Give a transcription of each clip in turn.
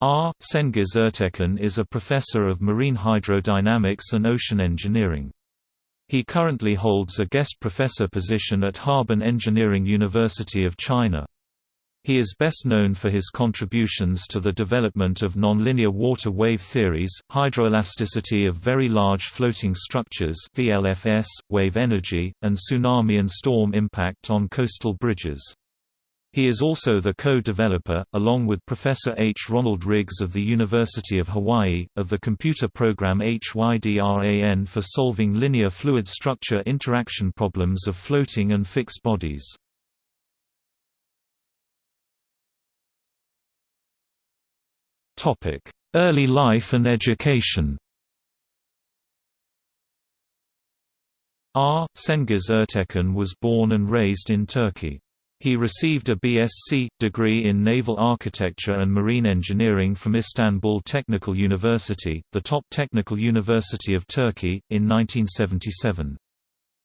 R. Cengiz Ertekin is a professor of marine hydrodynamics and ocean engineering. He currently holds a guest professor position at Harbin Engineering University of China. He is best known for his contributions to the development of nonlinear water wave theories, hydroelasticity of very large floating structures VLFS, wave energy, and tsunami and storm impact on coastal bridges. He is also the co-developer, along with Professor H. Ronald Riggs of the University of Hawaii, of the computer program HYDRAN for solving linear fluid structure interaction problems of floating and fixed bodies. Early life and education R. Cengiz Ertekin was born and raised in Turkey. He received a BSc degree in naval architecture and marine engineering from Istanbul Technical University, the top technical university of Turkey, in 1977.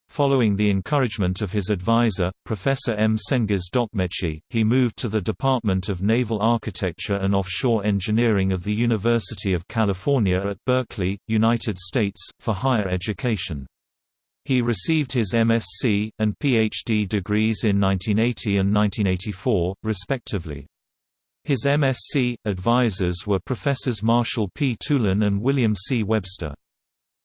Following the encouragement of his advisor, Professor M. Cengiz Dokmeci, he moved to the Department of Naval Architecture and Offshore Engineering of the University of California at Berkeley, United States, for higher education. He received his MSc, and PhD degrees in 1980 and 1984, respectively. His MSc, advisors were Professors Marshall P. Tulin and William C. Webster.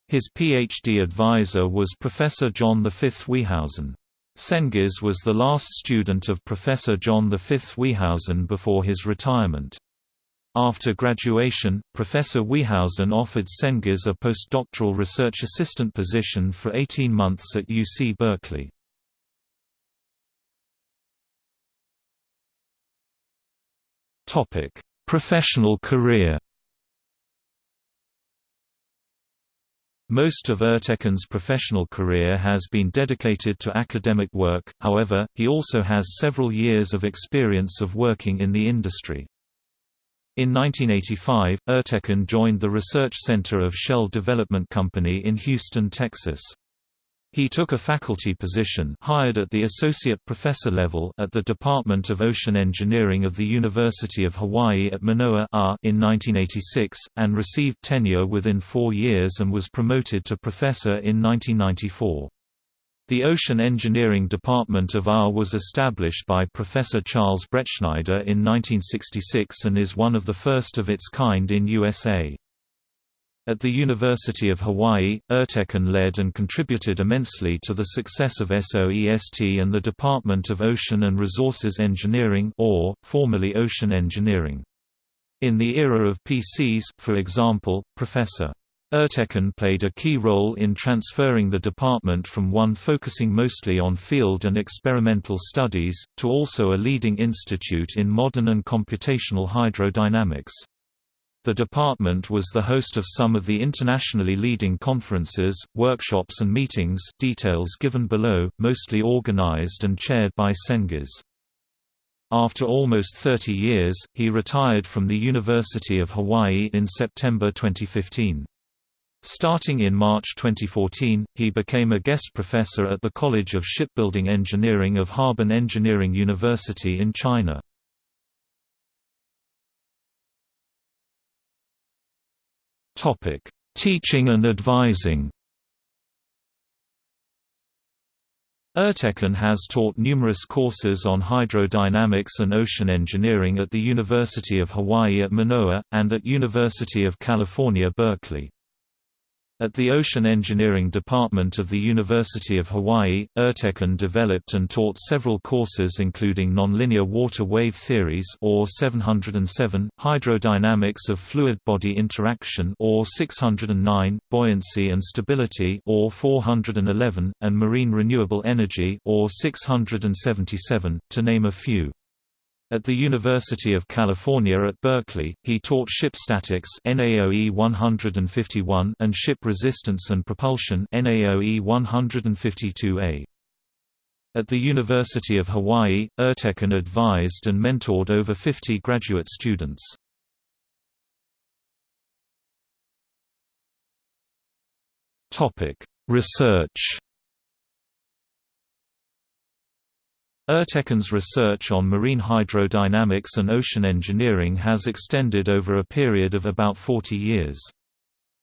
His PhD advisor was Professor John V. Wehausen. Cengiz was the last student of Professor John V. Wehausen before his retirement. After graduation, Professor Wehausen offered Cengiz a postdoctoral research assistant position for 18 months at UC Berkeley. Topic: Professional career Most of Ertekin's professional career has been dedicated to academic work, however, he also has several years of experience of working in the industry. In 1985, Ertekin joined the research center of Shell Development Company in Houston, Texas. He took a faculty position hired at the associate professor level at the Department of Ocean Engineering of the University of Hawaii at Manoa in 1986, and received tenure within four years and was promoted to professor in 1994. The Ocean Engineering Department of AR was established by Professor Charles Bretschneider in 1966 and is one of the first of its kind in USA. At the University of Hawaii, Ertekin led and contributed immensely to the success of SOEST and the Department of Ocean and Resources Engineering or, formerly Ocean Engineering. In the era of PCs, for example, Professor. Ertekin played a key role in transferring the department from one focusing mostly on field and experimental studies, to also a leading institute in modern and computational hydrodynamics. The department was the host of some of the internationally leading conferences, workshops and meetings details given below, mostly organized and chaired by Cengiz. After almost 30 years, he retired from the University of Hawaii in September 2015. Starting in March 2014, he became a guest professor at the College of Shipbuilding Engineering of Harbin Engineering University in China. Teaching and advising Ertekin has taught numerous courses on hydrodynamics and ocean engineering at the University of Hawaii at Manoa, and at University of California Berkeley. At the Ocean Engineering Department of the University of Hawaii, Ertekin developed and taught several courses including nonlinear water wave theories or 707, hydrodynamics of fluid body interaction or 609, buoyancy and stability or 411, and marine renewable energy or 677, to name a few. At the University of California at Berkeley, he taught ship statics NAOE 151 and ship resistance and propulsion NAOE 152A. At the University of Hawaii, Ertekin advised and mentored over 50 graduate students. Topic: Research Ertekin's research on marine hydrodynamics and ocean engineering has extended over a period of about 40 years.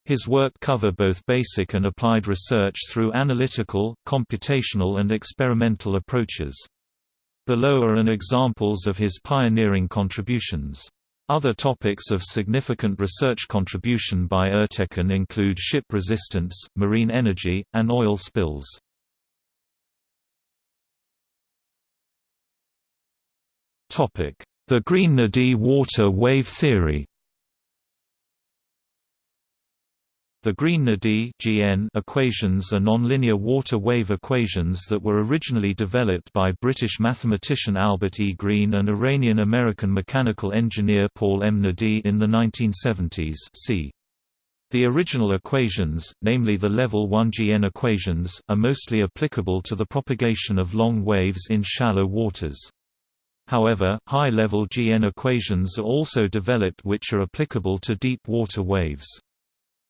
His work cover both basic and applied research through analytical, computational and experimental approaches. Below are an examples of his pioneering contributions. Other topics of significant research contribution by Ertekin include ship resistance, marine energy, and oil spills. The Green-Naghdi water wave theory The Green-Naghdi equations are nonlinear water wave equations that were originally developed by British mathematician Albert E. Green and Iranian-American mechanical engineer Paul M. Naghdi in the 1970s see. The original equations, namely the level 1 GN equations, are mostly applicable to the propagation of long waves in shallow waters. However, high-level GN equations are also developed which are applicable to deep water waves.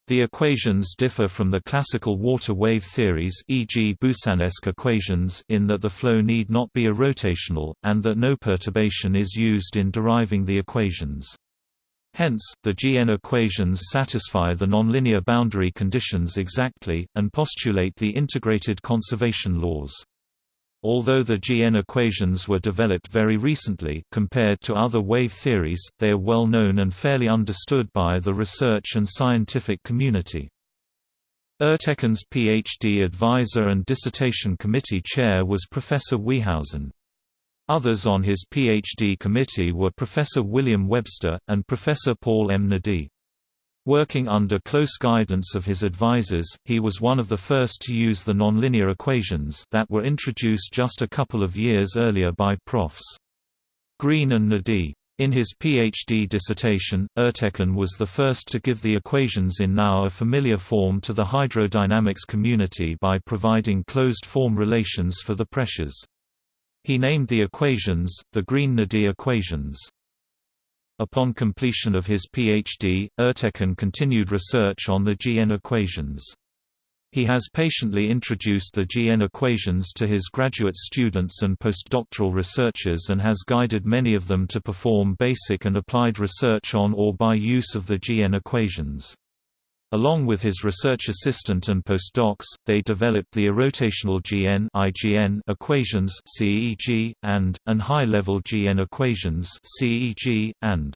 The equations differ from the classical water wave theories e.g. Boussinesq equations in that the flow need not be irrotational, and that no perturbation is used in deriving the equations. Hence, the GN equations satisfy the nonlinear boundary conditions exactly, and postulate the integrated conservation laws. Although the GN equations were developed very recently compared to other wave theories, they are well known and fairly understood by the research and scientific community. Ertekin's PhD advisor and dissertation committee chair was Professor Wehausen. Others on his PhD committee were Professor William Webster, and Professor Paul M. Naghdi. Working under close guidance of his advisors, he was one of the first to use the nonlinear equations that were introduced just a couple of years earlier by Profs. Green and Naghdi. In his PhD dissertation, Ertekin was the first to give the equations in now a familiar form to the hydrodynamics community by providing closed-form relations for the pressures. He named the equations, the Green-Naghdi equations. Upon completion of his PhD, Ertekin continued research on the GN equations. He has patiently introduced the GN equations to his graduate students and postdoctoral researchers and has guided many of them to perform basic and applied research on or by use of the GN equations. Along with his research assistant and postdocs, they developed the irrotational GN (IGN) equations (CEG) and and high-level GN equations (CEG) and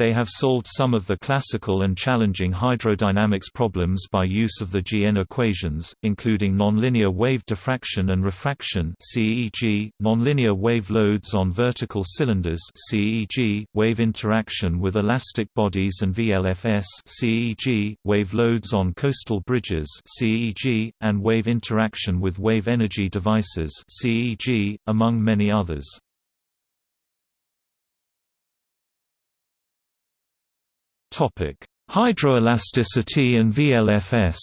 they have solved some of the classical and challenging hydrodynamics problems by use of the GN equations, including nonlinear wave diffraction and refraction (CEG), nonlinear wave loads on vertical cylinders (CEG), wave interaction with elastic bodies and VLFS (CEG), wave loads on coastal bridges (CEG), and wave interaction with wave energy devices (CEG), among many others. Topic: Hydroelasticity and VLFS.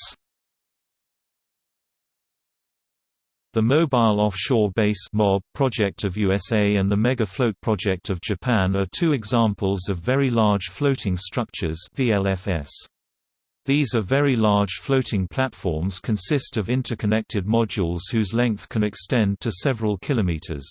The Mobile Offshore Base (MOB) project of USA and the Mega Float project of Japan are two examples of very large floating structures (VLFS). These are very large floating platforms consist of interconnected modules whose length can extend to several kilometers.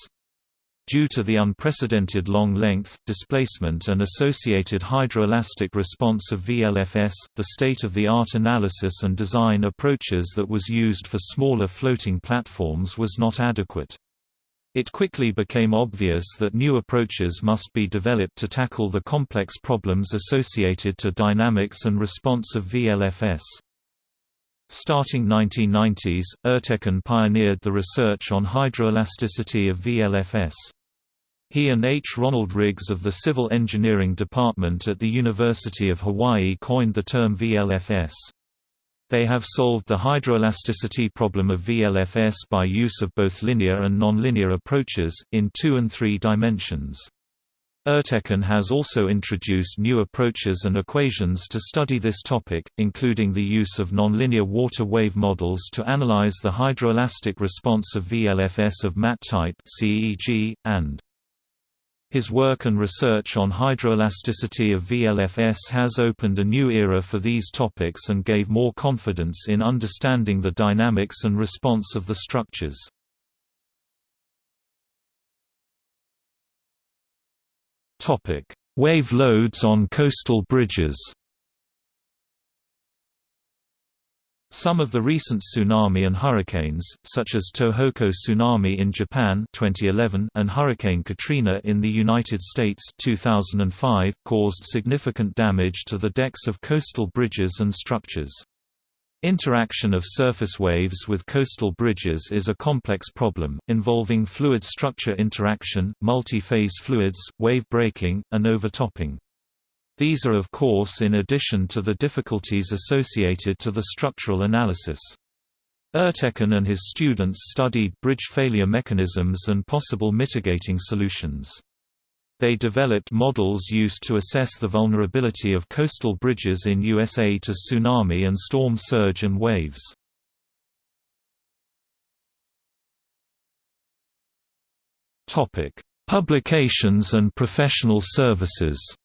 Due to the unprecedented long length, displacement and associated hydroelastic response of VLFS, the state-of-the-art analysis and design approaches that was used for smaller floating platforms was not adequate. It quickly became obvious that new approaches must be developed to tackle the complex problems associated to dynamics and response of VLFS. Starting 1990s, Ertekin pioneered the research on hydroelasticity of VLFS. He and H. Ronald Riggs of the Civil Engineering Department at the University of Hawaii coined the term VLFS. They have solved the hydroelasticity problem of VLFS by use of both linear and nonlinear approaches, in two and three dimensions. Ertekin has also introduced new approaches and equations to study this topic, including the use of nonlinear water wave models to analyze the hydroelastic response of VLFS of mat type CEG, and his work and research on hydroelasticity of VLFS has opened a new era for these topics and gave more confidence in understanding the dynamics and response of the structures. Wave loads on coastal bridges Some of the recent tsunami and hurricanes, such as Tohoku tsunami in Japan 2011 and Hurricane Katrina in the United States 2005, caused significant damage to the decks of coastal bridges and structures. Interaction of surface waves with coastal bridges is a complex problem, involving fluid structure interaction, multi-phase fluids, wave breaking, and overtopping. These are of course in addition to the difficulties associated to the structural analysis. Ertekin and his students studied bridge failure mechanisms and possible mitigating solutions. They developed models used to assess the vulnerability of coastal bridges in USA to tsunami and storm surge and waves. Publications and professional services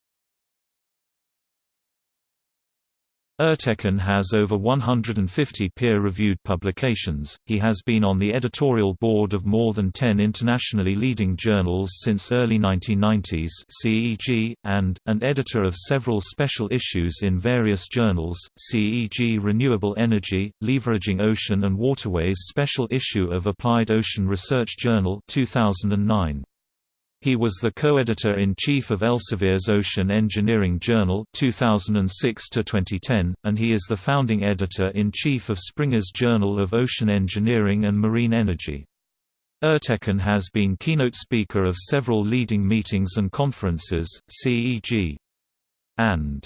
Ertekin has over 150 peer-reviewed publications, he has been on the editorial board of more than 10 internationally leading journals since early 1990s CEG, and, an editor of several special issues in various journals, CEG Renewable Energy, Leveraging Ocean and Waterways special issue of Applied Ocean Research Journal 2009. He was the co-editor-in-chief of Elsevier's Ocean Engineering Journal 2006 2010, and he is the founding editor-in-chief of Springer's Journal of Ocean Engineering and Marine Energy. Ertekin has been keynote speaker of several leading meetings and conferences, CEG and